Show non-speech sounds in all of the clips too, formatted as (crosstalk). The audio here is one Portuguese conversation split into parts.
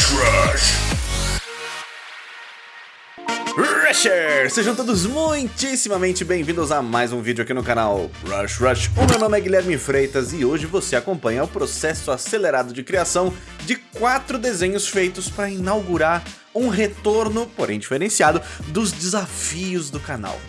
Rush Rush! Rushers! Sejam todos muitíssimamente bem-vindos a mais um vídeo aqui no canal Rush Rush. O meu nome é Guilherme Freitas e hoje você acompanha o processo acelerado de criação de quatro desenhos feitos para inaugurar um retorno, porém diferenciado, dos desafios do canal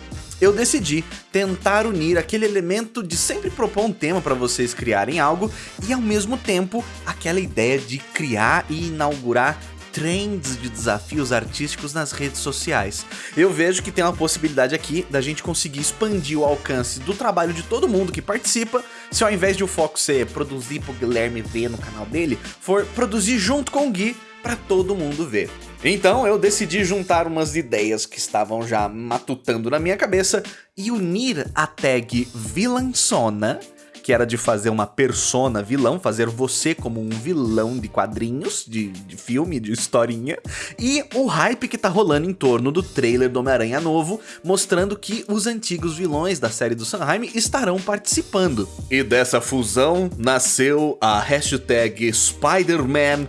eu decidi tentar unir aquele elemento de sempre propor um tema para vocês criarem algo e ao mesmo tempo aquela ideia de criar e inaugurar trends de desafios artísticos nas redes sociais. Eu vejo que tem uma possibilidade aqui da gente conseguir expandir o alcance do trabalho de todo mundo que participa, se ao invés de o foco ser produzir pro Guilherme ver no canal dele, for produzir junto com o Gui para todo mundo ver. Então eu decidi juntar umas ideias que estavam já matutando na minha cabeça e unir a tag Villansona que era de fazer uma persona vilão, fazer você como um vilão de quadrinhos, de, de filme, de historinha, e o hype que tá rolando em torno do trailer do Homem-Aranha novo, mostrando que os antigos vilões da série do Sanheim estarão participando. E dessa fusão nasceu a hashtag Spider-Man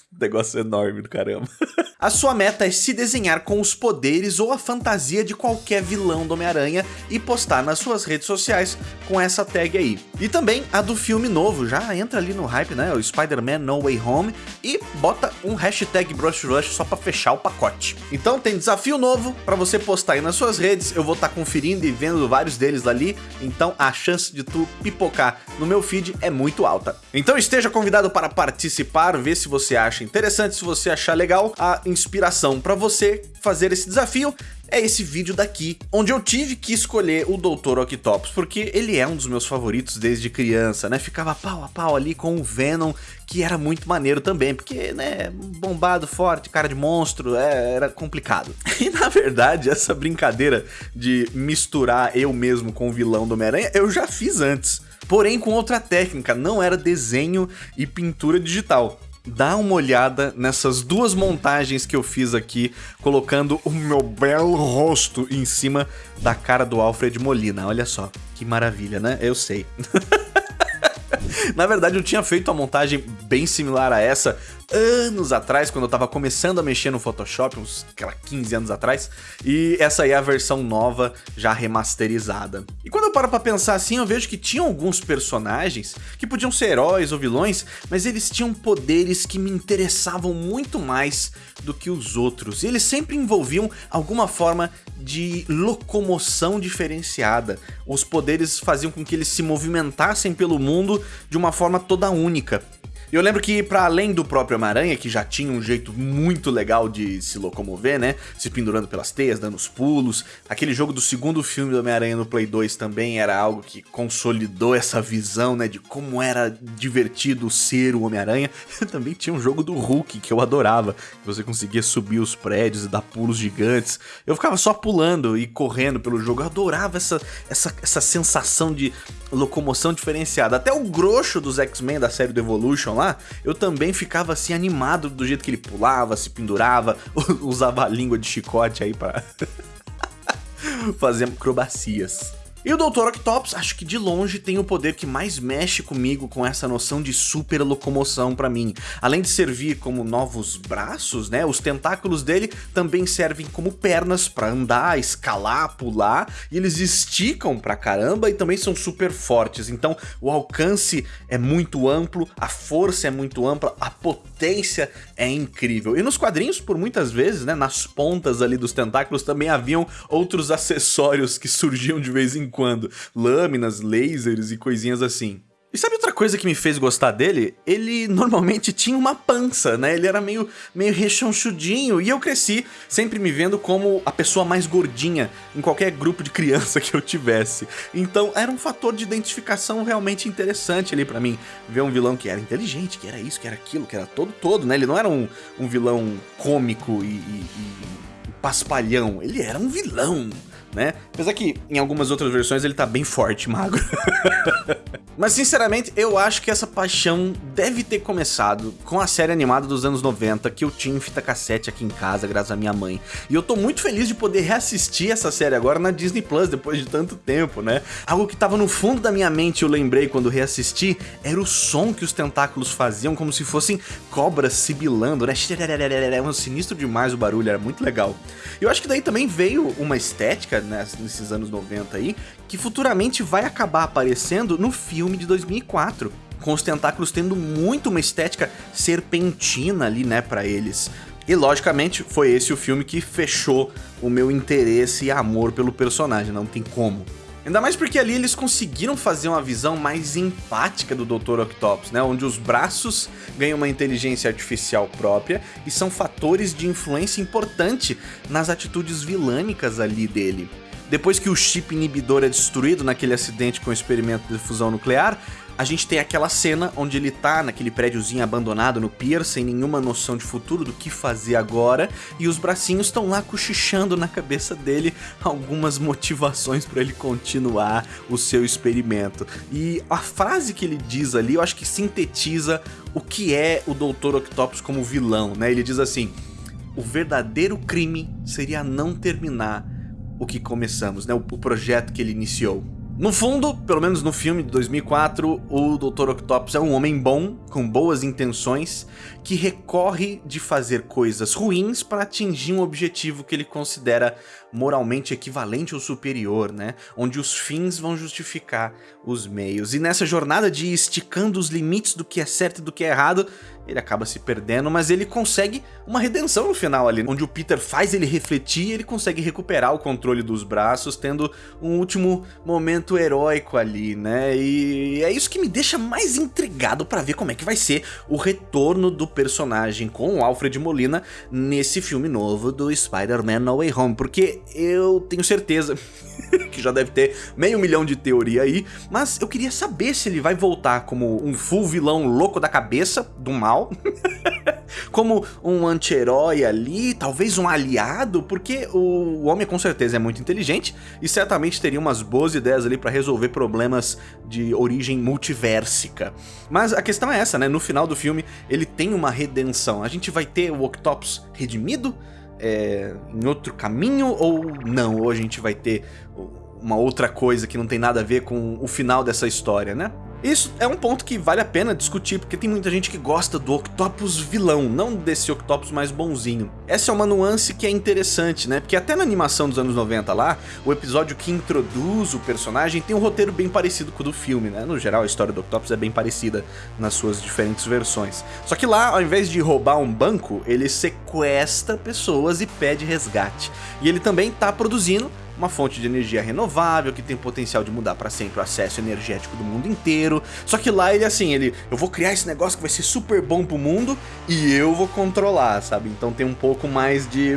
Negócio enorme do caramba. (laughs) A sua meta é se desenhar com os poderes ou a fantasia de qualquer vilão do Homem-Aranha e postar nas suas redes sociais com essa tag aí. E também a do filme novo, já entra ali no hype, né? O Spider-Man No Way Home e bota um hashtag Brush Rush só pra fechar o pacote. Então tem desafio novo pra você postar aí nas suas redes, eu vou estar tá conferindo e vendo vários deles ali, então a chance de tu pipocar no meu feed é muito alta. Então esteja convidado para participar, ver se você acha interessante, se você achar legal, a inspiração para você fazer esse desafio é esse vídeo daqui, onde eu tive que escolher o Dr. Octopus, porque ele é um dos meus favoritos desde criança, né? Ficava pau a pau ali com o Venom, que era muito maneiro também, porque, né, bombado, forte, cara de monstro, é, era complicado. (laughs) E na verdade, essa brincadeira de misturar eu mesmo com o vilão do Homem-Aranha, eu já fiz antes. Porém, com outra técnica, não era desenho e pintura digital dá uma olhada nessas duas montagens que eu fiz aqui, colocando o meu belo rosto em cima da cara do Alfred Molina. Olha só, que maravilha, né? Eu sei. (laughs) Na verdade, eu tinha feito uma montagem bem similar a essa anos atrás, quando eu tava começando a mexer no Photoshop, uns aquela 15 anos atrás, e essa aí é a versão nova, já remasterizada. E quando eu paro pra pensar assim, eu vejo que tinham alguns personagens que podiam ser heróis ou vilões, mas eles tinham poderes que me interessavam muito mais do que os outros, e eles sempre envolviam alguma forma de locomoção diferenciada. Os poderes faziam com que eles se movimentassem pelo mundo de uma forma toda única. E eu lembro que, para além do próprio Homem-Aranha, que já tinha um jeito muito legal de se locomover, né? Se pendurando pelas teias, dando os pulos. Aquele jogo do segundo filme do Homem-Aranha no Play 2 também era algo que consolidou essa visão, né? De como era divertido ser o Homem-Aranha. (laughs) também tinha um jogo do Hulk que eu adorava. Que você conseguia subir os prédios e dar pulos gigantes. Eu ficava só pulando e correndo pelo jogo. Eu adorava essa, essa, essa sensação de locomoção diferenciada. Até o grosso dos X-Men da série do Evolution lá, eu também ficava assim animado do jeito que ele pulava, se pendurava, (laughs) usava a língua de chicote aí pra (laughs) fazer acrobacias. E o Dr. Octopus, acho que de longe tem o poder que mais mexe comigo com essa noção de super locomoção para mim. Além de servir como novos braços, né, os tentáculos dele também servem como pernas para andar, escalar, pular, e eles esticam pra caramba e também são super fortes. Então o alcance é muito amplo, a força é muito ampla, a potência é incrível. E nos quadrinhos, por muitas vezes, né, nas pontas ali dos tentáculos também haviam outros acessórios que surgiam de vez em quando. Lâminas, lasers e coisinhas assim. E sabe outra coisa que me fez gostar dele? Ele normalmente tinha uma pança, né? Ele era meio, meio rechonchudinho e eu cresci sempre me vendo como a pessoa mais gordinha em qualquer grupo de criança (laughs) que eu tivesse. Então era um fator de identificação realmente interessante ali para mim. Ver um vilão que era inteligente, que era isso, que era aquilo, que era todo todo, né? Ele não era um, um vilão cômico e, e, e paspalhão, ele era um vilão né? Apesar que em algumas outras versões ele tá bem forte, magro. (laughs) Mas sinceramente, eu acho que essa paixão deve ter começado com a série animada dos anos 90 que eu tinha em fita cassete aqui em casa, graças à minha mãe. E eu tô muito feliz de poder reassistir essa série agora na Disney Plus depois de tanto tempo, né? Algo que tava no fundo da minha mente, eu lembrei quando reassisti, era o som que os tentáculos faziam como se fossem cobras sibilando, né? Era um sinistro demais o barulho, era muito legal. Eu acho que daí também veio uma estética nesses anos 90 aí, que futuramente vai acabar aparecendo no filme de 2004 com os tentáculos tendo muito uma estética serpentina ali, né, pra eles. E logicamente foi esse o filme que fechou o meu interesse e amor pelo personagem, não tem como. Ainda mais porque ali eles conseguiram fazer uma visão mais empática do Dr. Octopus, né? Onde os braços ganham uma inteligência artificial própria e são fatores de influência importante nas atitudes vilânicas ali dele. Depois que o chip inibidor é destruído naquele acidente com o experimento de fusão nuclear, a gente tem aquela cena onde ele tá naquele prédiozinho abandonado no pier, sem nenhuma noção de futuro do que fazer agora, e os bracinhos estão lá cochichando na cabeça dele algumas motivações para ele continuar o seu experimento. E a frase que ele diz ali, eu acho que sintetiza o que é o Dr. Octopus como vilão, né? Ele diz assim: "O verdadeiro crime seria não terminar o que começamos, né? O, o projeto que ele iniciou." No fundo, pelo menos no filme de 2004, o Dr. Octopus é um homem bom, com boas intenções, que recorre de fazer coisas ruins para atingir um objetivo que ele considera moralmente equivalente ou superior, né? Onde os fins vão justificar os meios. E nessa jornada de esticando os limites do que é certo e do que é errado, ele acaba se perdendo, mas ele consegue uma redenção no final ali, onde o Peter faz ele refletir e ele consegue recuperar o controle dos braços, tendo um último momento heróico ali, né? E é isso que me deixa mais intrigado para ver como é que vai ser o retorno do personagem com o Alfred Molina nesse filme novo do Spider-Man No Way Home, porque eu tenho certeza (laughs) que já deve ter meio milhão de teoria aí, mas eu queria saber se ele vai voltar como um full vilão louco da cabeça, do mal, (laughs) como um anti-herói ali, talvez um aliado, porque o homem com certeza é muito inteligente e certamente teria umas boas ideias ali para resolver problemas de origem multiversica. Mas a questão é essa, né? No final do filme ele tem uma redenção. A gente vai ter o Octopus redimido, é, em outro caminho ou não? Ou a gente vai ter uma outra coisa que não tem nada a ver com o final dessa história, né? Isso é um ponto que vale a pena discutir, porque tem muita gente que gosta do Octopus vilão, não desse Octopus mais bonzinho. Essa é uma nuance que é interessante, né? Porque até na animação dos anos 90 lá, o episódio que introduz o personagem tem um roteiro bem parecido com o do filme, né? No geral, a história do Octopus é bem parecida nas suas diferentes versões. Só que lá, ao invés de roubar um banco, ele sequestra pessoas e pede resgate. E ele também tá produzindo uma fonte de energia renovável que tem potencial de mudar para sempre o acesso energético do mundo inteiro. Só que lá ele assim, ele, eu vou criar esse negócio que vai ser super bom pro mundo e eu vou controlar, sabe? Então tem um pouco mais de,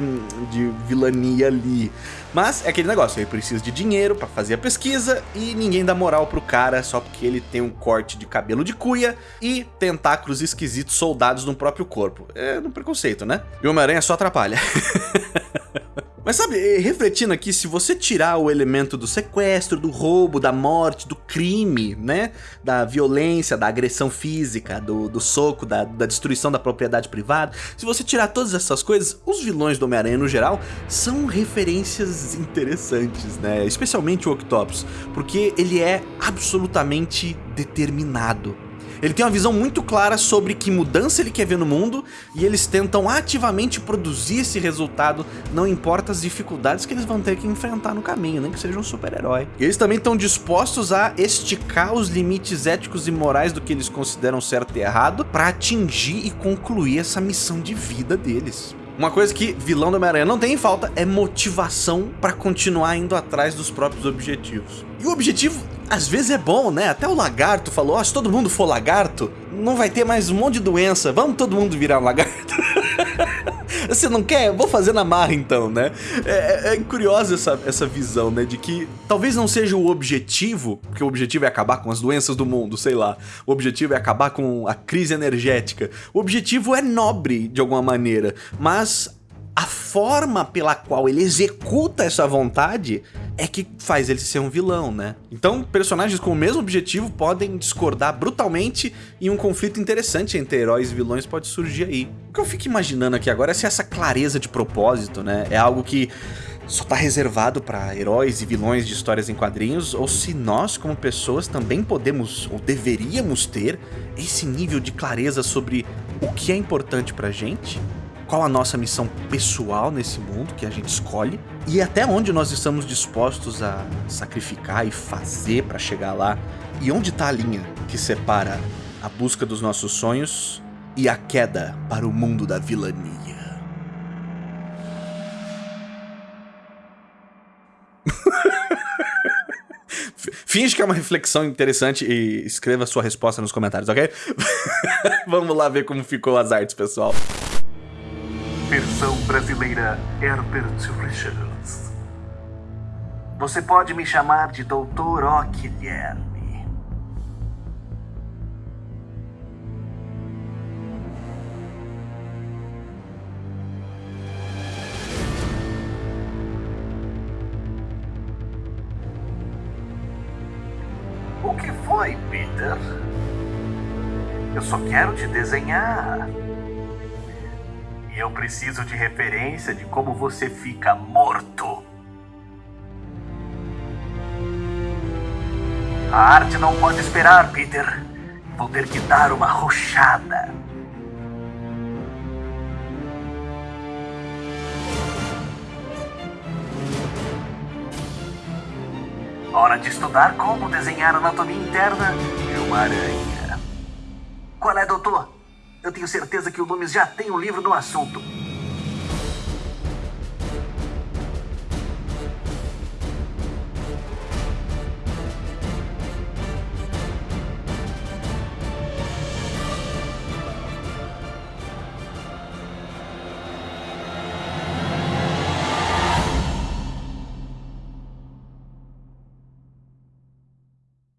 de vilania ali. Mas é aquele negócio, ele precisa de dinheiro para fazer a pesquisa e ninguém dá moral pro cara só porque ele tem um corte de cabelo de cuia e tentáculos esquisitos soldados no próprio corpo. É no preconceito, né? E Homem-Aranha só atrapalha. (laughs) Mas sabe, eh, refletindo aqui, se você tirar o elemento do sequestro, do roubo, da morte, do crime, né? Da violência, da agressão física, do, do soco, da, da destruição da propriedade privada, se você tirar todas essas coisas, os vilões do Homem-Aranha no geral são referências interessantes, né? Especialmente o Octopus, porque ele é absolutamente determinado. Ele tem uma visão muito clara sobre que mudança ele quer ver no mundo e eles tentam ativamente produzir esse resultado, não importa as dificuldades que eles vão ter que enfrentar no caminho, nem que seja um super-herói. Eles também estão dispostos a esticar os limites éticos e morais do que eles consideram certo e errado para atingir e concluir essa missão de vida deles. Uma coisa que vilão do Homem-Aranha não tem em falta é motivação para continuar indo atrás dos próprios objetivos. E o objetivo às vezes é bom, né? Até o lagarto falou, oh, se todo mundo for lagarto, não vai ter mais um monte de doença, vamos todo mundo virar um lagarto. (laughs) Você não quer? Vou fazer na marra então, né? É, é, é curiosa essa, essa visão, né? De que talvez não seja o objetivo, porque o objetivo é acabar com as doenças do mundo, sei lá. O objetivo é acabar com a crise energética. O objetivo é nobre de alguma maneira, mas a forma pela qual ele executa essa vontade é que faz ele ser um vilão, né? Então, personagens com o mesmo objetivo podem discordar brutalmente e um conflito interessante entre heróis e vilões pode surgir aí. O que eu fico imaginando aqui agora é se essa clareza de propósito, né, é algo que só tá reservado para heróis e vilões de histórias em quadrinhos, ou se nós, como pessoas, também podemos ou deveríamos ter esse nível de clareza sobre o que é importante pra gente, qual a nossa missão pessoal nesse mundo que a gente escolhe e até onde nós estamos dispostos a sacrificar e fazer para chegar lá e onde está a linha que separa a busca dos nossos sonhos e a queda para o mundo da vilania. (laughs) Finge que é uma reflexão interessante e escreva sua resposta nos comentários, ok? (laughs) Vamos lá ver como ficou as artes, pessoal. Versão brasileira Herbert Richards. Você pode me chamar de Doutor O. O que foi, Peter? Eu só quero te desenhar. E eu preciso de referência de como você fica morto. A arte não pode esperar, Peter. Vou ter que dar uma rochada. Hora de estudar como desenhar a anatomia interna de uma aranha. Qual é, doutor? Eu tenho certeza que o Loomis já tem um livro no assunto.